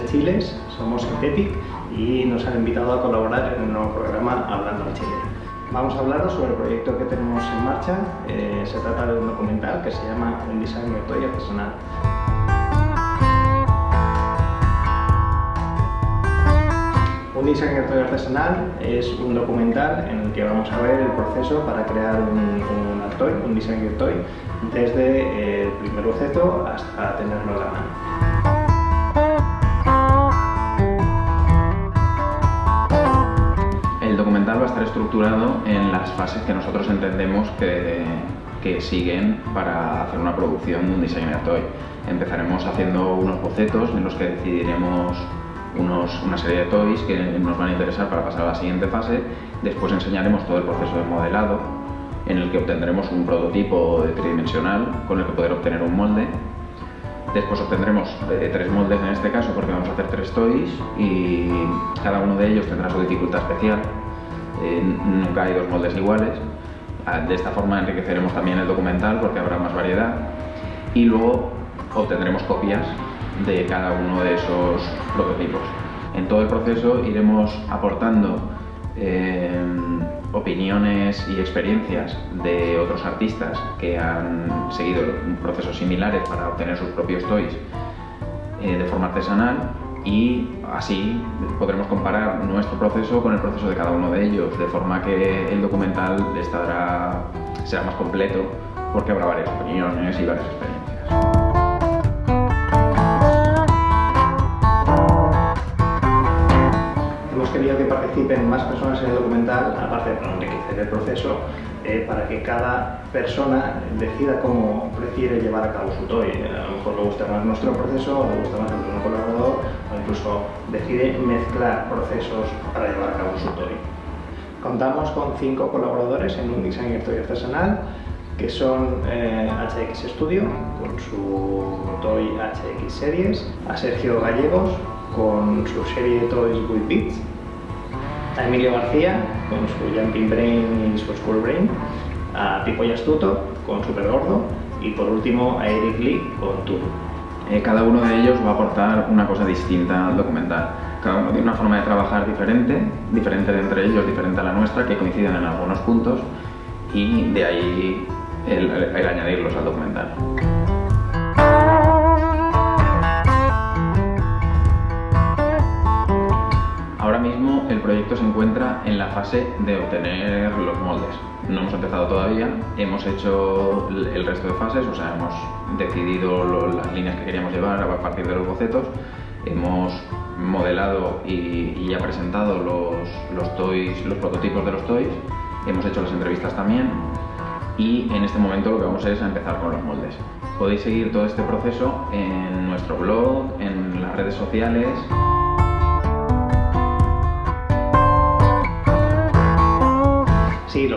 de Chiles, somos Synthetic y nos han invitado a colaborar en el nuevo programa Hablando al Chile. Vamos a hablaros sobre el proyecto que tenemos en marcha. Eh, se trata de un documental que se llama Un diseño toy artesanal. Un designer toy artesanal es un documental en el que vamos a ver el proceso para crear un, un un designer toy, desde el primer boceto hasta tenerlo en la mano. Estar estructurado en las fases que nosotros entendemos que, que siguen para hacer una producción de un designer toy. Empezaremos haciendo unos bocetos en los que decidiremos unos, una serie de toys que nos van a interesar para pasar a la siguiente fase. Después enseñaremos todo el proceso de modelado, en el que obtendremos un prototipo tridimensional con el que poder obtener un molde. Después obtendremos eh, tres moldes en este caso porque vamos a hacer tres toys y cada uno de ellos tendrá su dificultad especial. Eh, nunca hay dos moldes iguales. Ah, de esta forma enriqueceremos también el documental porque habrá más variedad. Y luego obtendremos copias de cada uno de esos prototipos. En todo el proceso iremos aportando eh, opiniones y experiencias de otros artistas que han seguido procesos similares para obtener sus propios toys eh, de forma artesanal y así podremos comparar nuestro proceso con el proceso de cada uno de ellos, de forma que el documental estará, será más completo porque habrá varias opiniones y varias experiencias. que participen más personas en el documental, aparte de enriquecer el proceso, eh, para que cada persona decida cómo prefiere llevar a cabo su toy. A lo mejor le gusta más nuestro proceso, le gusta más el de un colaborador, incluso decide mezclar procesos para llevar a cabo su toy. Contamos con cinco colaboradores en un diseño toy artesanal, que son eh, HX Studio, con su Toy HX Series, a Sergio Gallegos, con su serie de Toys with Beats, a Emilio García con su Jumping Brain y su School Brain, a Pipo Astuto con Super Gordo y por último a Eric Lee con Tour. Eh, cada uno de ellos va a aportar una cosa distinta al documental. Cada uno tiene una forma de trabajar diferente, diferente de entre ellos, diferente a la nuestra, que coinciden en algunos puntos y de ahí el, el añadirlos al documental. En la fase de obtener los moldes. No hemos empezado todavía, hemos hecho el resto de fases, o sea, hemos decidido las líneas que queríamos llevar a partir de los bocetos, hemos modelado y, ya presentado los, los, toys, los prototipos de los toys, hemos hecho las entrevistas también y en este momento lo que vamos a es a empezar con los moldes. Podéis seguir todo este proceso en nuestro blog, en las redes sociales.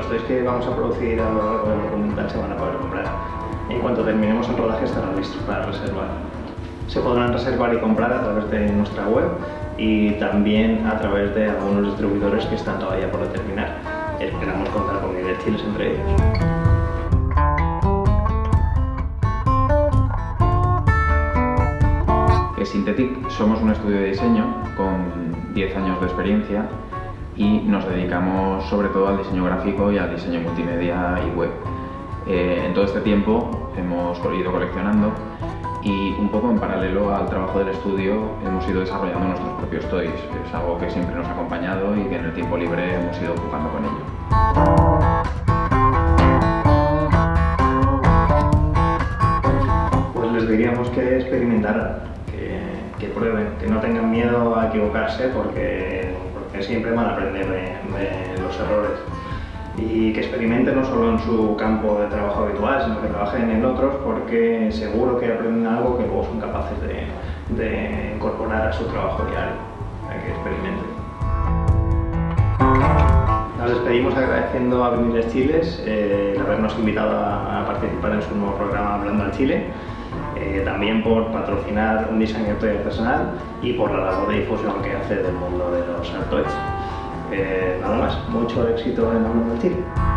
Los toys que vamos a producir a lo largo del documental se van a poder comprar. En cuanto terminemos el rodaje estarán listos para reservar. Se podrán reservar y comprar a través de nuestra web y también a través de algunos distribuidores que están todavía por determinar. Esperamos contar con chiles entre ellos. Synthetic somos un estudio de diseño con 10 años de experiencia y nos dedicamos sobre todo al diseño gráfico y al diseño multimedia y web. Eh, en todo este tiempo hemos ido coleccionando y un poco en paralelo al trabajo del estudio hemos ido desarrollando nuestros propios toys. Es algo que siempre nos ha acompañado y que en el tiempo libre hemos ido ocupando con ello. Pues les diríamos que experimentaran, que, que prueben, que no tengan miedo a equivocarse porque que siempre van a aprender de, los errores y que experimenten no solo en su campo de trabajo habitual, sino que trabajen en otros porque seguro que aprenden algo que luego son capaces de, incorporar a su trabajo diario, que experimenten. Nos despedimos agradeciendo a Veniles Chiles eh, el habernos invitado a, participar en su nuevo programa Hablando al Chile. Eh, también por patrocinar un diseño artesanal y por la labor de difusión que hace del mundo de los toys. Eh, nada más, mucho éxito en del Chile.